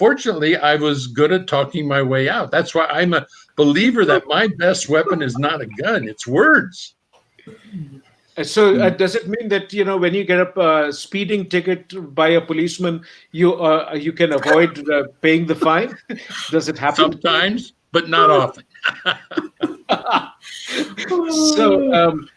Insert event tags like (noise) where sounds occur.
fortunately, I was good at talking my way out. That's why I'm a believer that my best weapon is not a gun; it's words. So, uh, does it mean that you know when you get a uh, speeding ticket by a policeman, you uh, you can avoid uh, paying the fine? (laughs) does it happen? Sometimes, but not often. (laughs) (laughs) so, um,